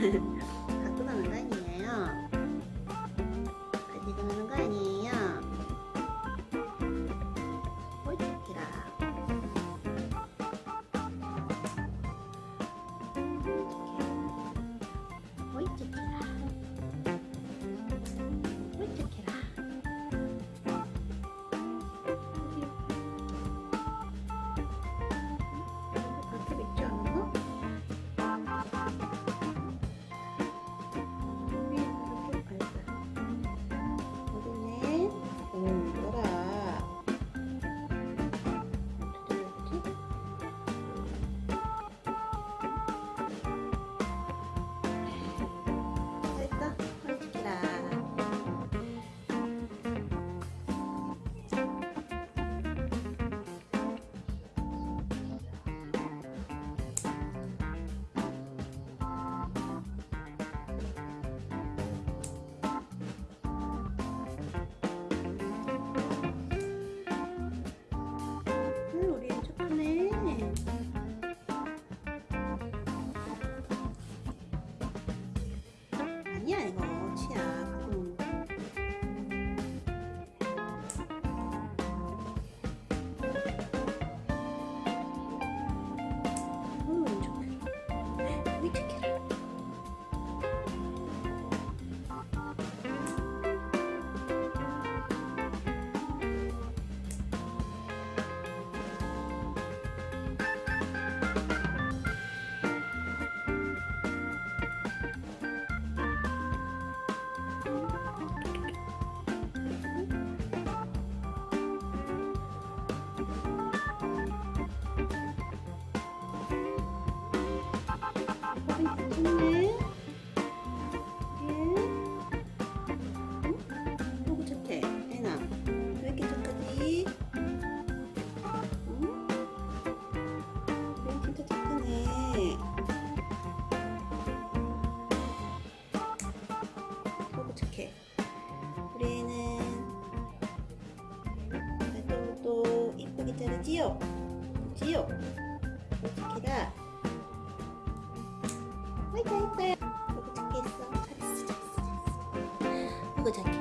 ハハハ。 뛰어 뛰어 어떻게다 화이팅 화이팅 이거 잘했어 잘했어 잘했어. 이거 잘했어